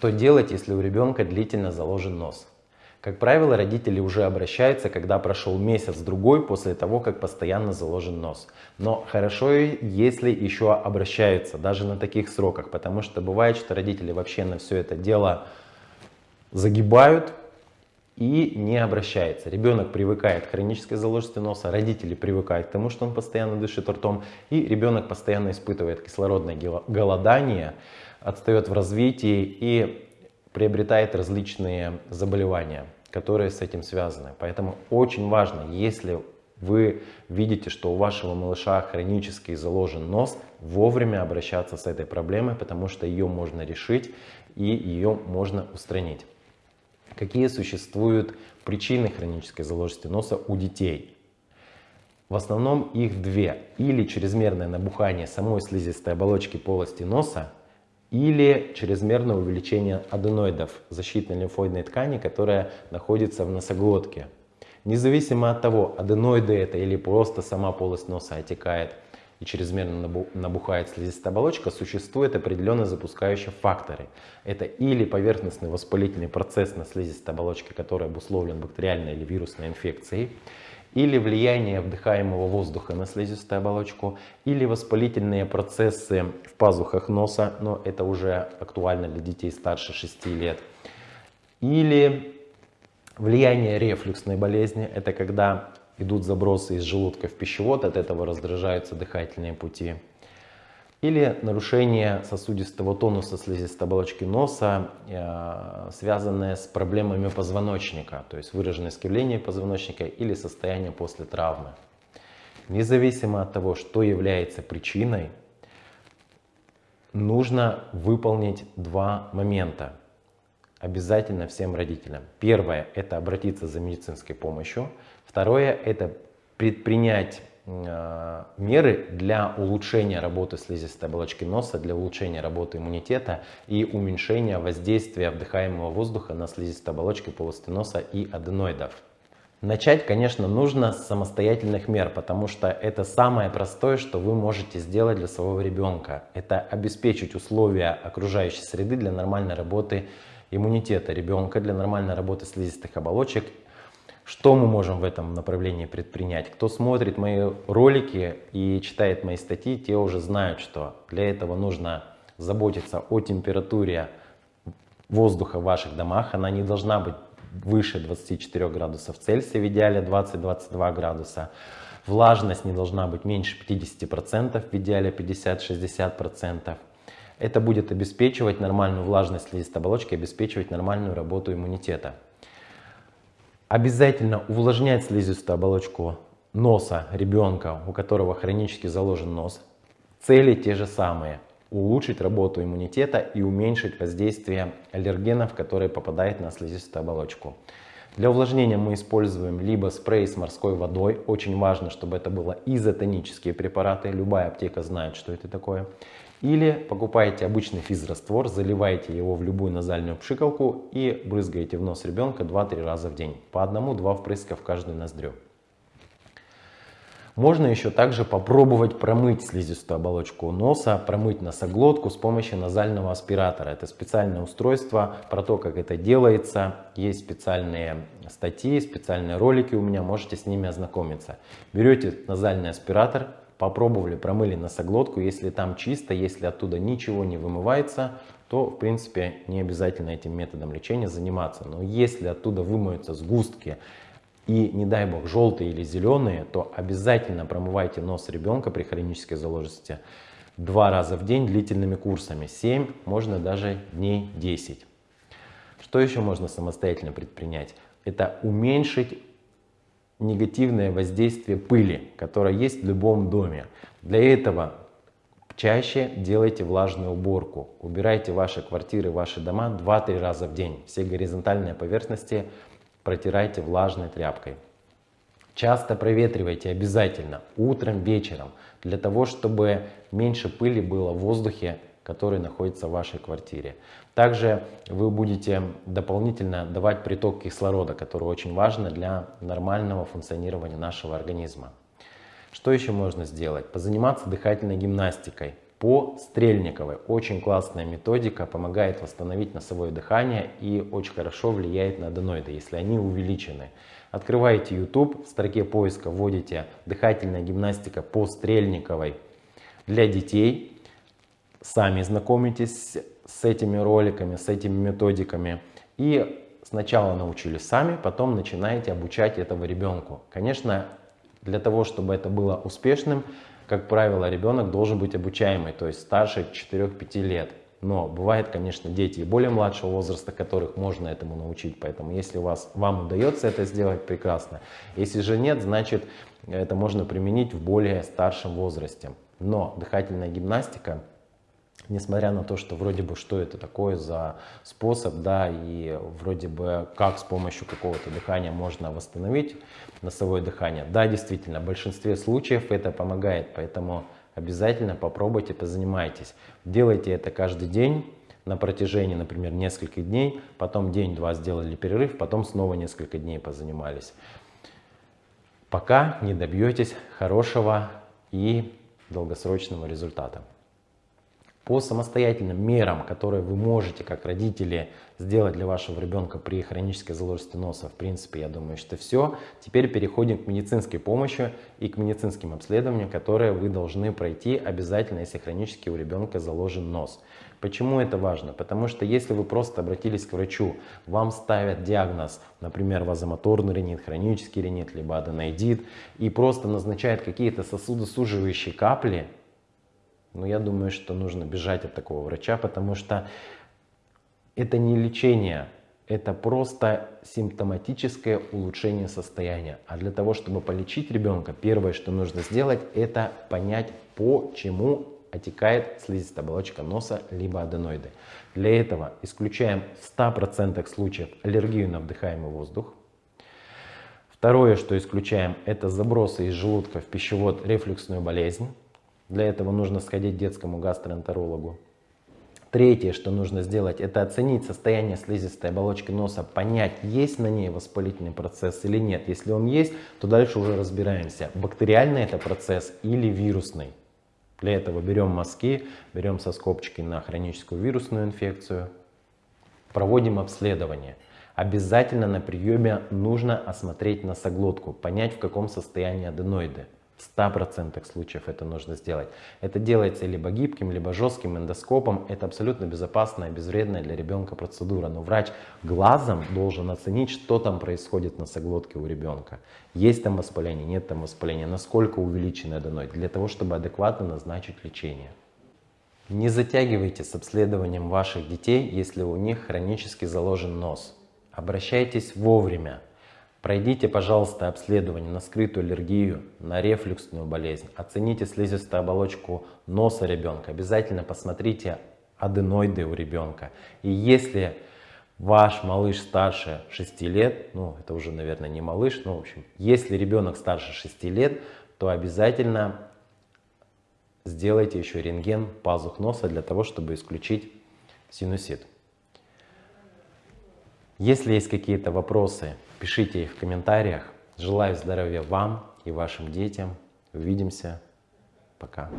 Что делать, если у ребенка длительно заложен нос? Как правило, родители уже обращаются, когда прошел месяц-другой после того, как постоянно заложен нос. Но хорошо, если еще обращаются, даже на таких сроках, потому что бывает, что родители вообще на все это дело загибают и не обращаются. Ребенок привыкает к хронической заложенности носа, родители привыкают к тому, что он постоянно дышит ртом, и ребенок постоянно испытывает кислородное голодание, отстает в развитии и приобретает различные заболевания, которые с этим связаны. Поэтому очень важно, если вы видите, что у вашего малыша хронически заложен нос, вовремя обращаться с этой проблемой, потому что ее можно решить и ее можно устранить. Какие существуют причины хронической заложенности носа у детей? В основном их две. Или чрезмерное набухание самой слизистой оболочки полости носа, или чрезмерное увеличение аденоидов защитной лимфоидной ткани, которая находится в носоглотке. Независимо от того, аденоиды это или просто сама полость носа отекает и чрезмерно набухает слизистая оболочка, существуют определенные запускающие факторы. Это или поверхностный воспалительный процесс на слизистой оболочке, который обусловлен бактериальной или вирусной инфекцией, или влияние вдыхаемого воздуха на слизистую оболочку, или воспалительные процессы в пазухах носа, но это уже актуально для детей старше 6 лет, или влияние рефлюксной болезни, это когда идут забросы из желудка в пищевод, от этого раздражаются дыхательные пути, или нарушение сосудистого тонуса слизистой оболочки носа, э, связанное с проблемами позвоночника, то есть выраженное искривление позвоночника или состояние после травмы. Независимо от того, что является причиной, нужно выполнить два момента. Обязательно всем родителям. Первое – это обратиться за медицинской помощью. Второе – это предпринять Э, меры для улучшения работы слизистой оболочки носа, для улучшения работы иммунитета и уменьшения воздействия вдыхаемого воздуха на слизистую оболочку полости носа и аденоидов. Начать, конечно, нужно с самостоятельных мер, потому что это самое простое, что вы можете сделать для своего ребенка. Это обеспечить условия окружающей среды для нормальной работы иммунитета ребенка, для нормальной работы слизистых оболочек что мы можем в этом направлении предпринять? Кто смотрит мои ролики и читает мои статьи, те уже знают, что для этого нужно заботиться о температуре воздуха в ваших домах. Она не должна быть выше 24 градусов Цельсия, в идеале 20-22 градуса. Влажность не должна быть меньше 50%, в идеале 50-60%. Это будет обеспечивать нормальную влажность слизистой оболочки, обеспечивать нормальную работу иммунитета. Обязательно увлажнять слизистую оболочку носа ребенка, у которого хронически заложен нос. Цели те же самые. Улучшить работу иммунитета и уменьшить воздействие аллергенов, которые попадают на слизистую оболочку. Для увлажнения мы используем либо спрей с морской водой. Очень важно, чтобы это было изотонические препараты. Любая аптека знает, что это такое. Или покупаете обычный физраствор, заливаете его в любую назальную пшикалку и брызгаете в нос ребенка 2-3 раза в день. По одному-два впрыска в каждую ноздрю. Можно еще также попробовать промыть слизистую оболочку носа, промыть носоглотку с помощью назального аспиратора. Это специальное устройство, про то, как это делается. Есть специальные статьи, специальные ролики у меня, можете с ними ознакомиться. Берете назальный аспиратор, попробовали, промыли носоглотку, если там чисто, если оттуда ничего не вымывается, то в принципе не обязательно этим методом лечения заниматься. Но если оттуда вымоются сгустки и не дай бог желтые или зеленые, то обязательно промывайте нос ребенка при хронической заложенности два раза в день длительными курсами, 7, можно даже дней 10. Что еще можно самостоятельно предпринять? Это уменьшить негативное воздействие пыли, которая есть в любом доме. Для этого чаще делайте влажную уборку. Убирайте ваши квартиры, ваши дома 2-3 раза в день. Все горизонтальные поверхности протирайте влажной тряпкой. Часто проветривайте обязательно, утром, вечером, для того, чтобы меньше пыли было в воздухе который находится в вашей квартире. Также вы будете дополнительно давать приток кислорода, который очень важно для нормального функционирования нашего организма. Что еще можно сделать? Позаниматься дыхательной гимнастикой по Стрельниковой. Очень классная методика, помогает восстановить носовое дыхание и очень хорошо влияет на аденоиды, если они увеличены. Открываете YouTube, в строке поиска вводите дыхательная гимнастика по Стрельниковой для детей. Сами знакомитесь с этими роликами, с этими методиками. И сначала научились сами, потом начинаете обучать этого ребенку. Конечно, для того, чтобы это было успешным, как правило, ребенок должен быть обучаемый, то есть старше 4-5 лет. Но бывает, конечно, дети и более младшего возраста, которых можно этому научить. Поэтому если у вас, вам удается это сделать, прекрасно. Если же нет, значит это можно применить в более старшем возрасте. Но дыхательная гимнастика несмотря на то, что вроде бы что это такое за способ, да, и вроде бы как с помощью какого-то дыхания можно восстановить носовое дыхание. Да, действительно, в большинстве случаев это помогает, поэтому обязательно попробуйте, позанимайтесь. Делайте это каждый день на протяжении, например, нескольких дней, потом день-два сделали перерыв, потом снова несколько дней позанимались. Пока не добьетесь хорошего и долгосрочного результата. По самостоятельным мерам, которые вы можете как родители сделать для вашего ребенка при хронической заложенности носа, в принципе, я думаю, что все. Теперь переходим к медицинской помощи и к медицинским обследованиям, которые вы должны пройти обязательно, если хронически у ребенка заложен нос. Почему это важно? Потому что если вы просто обратились к врачу, вам ставят диагноз, например, вазомоторный ринит, хронический ринит, либо аденоидит, и просто назначают какие-то сосудосуживающие капли, но я думаю, что нужно бежать от такого врача, потому что это не лечение, это просто симптоматическое улучшение состояния. А для того, чтобы полечить ребенка, первое, что нужно сделать, это понять, почему отекает слизистая оболочка носа, либо аденоиды. Для этого исключаем в 100% случаев аллергию на вдыхаемый воздух. Второе, что исключаем, это забросы из желудка в пищевод, рефлюксную болезнь. Для этого нужно сходить к детскому гастроэнтерологу. Третье, что нужно сделать, это оценить состояние слизистой оболочки носа, понять, есть на ней воспалительный процесс или нет. Если он есть, то дальше уже разбираемся, бактериальный это процесс или вирусный. Для этого берем мазки, берем соскобчики на хроническую вирусную инфекцию, проводим обследование. Обязательно на приеме нужно осмотреть носоглотку, понять в каком состоянии аденоиды. В 100% случаев это нужно сделать. Это делается либо гибким, либо жестким эндоскопом. Это абсолютно безопасная, безвредная для ребенка процедура. Но врач глазом должен оценить, что там происходит на соглотке у ребенка. Есть там воспаление, нет там воспаления, насколько увеличен аденоид, для того, чтобы адекватно назначить лечение. Не затягивайте с обследованием ваших детей, если у них хронически заложен нос. Обращайтесь вовремя. Пройдите, пожалуйста, обследование на скрытую аллергию, на рефлюксную болезнь. Оцените слизистую оболочку носа ребенка. Обязательно посмотрите аденоиды у ребенка. И если ваш малыш старше 6 лет, ну это уже, наверное, не малыш, но в общем, если ребенок старше 6 лет, то обязательно сделайте еще рентген пазух носа для того, чтобы исключить синусит. Если есть какие-то вопросы, пишите их в комментариях. Желаю здоровья вам и вашим детям. Увидимся. Пока.